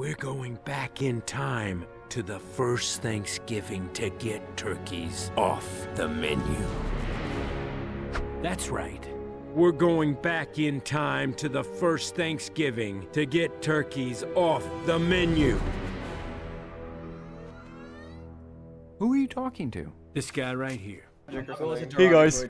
We're going back in time to the first Thanksgiving to get turkeys off the menu. That's right. We're going back in time to the first Thanksgiving to get turkeys off the menu. Who are you talking to? This guy right here. Hey guys.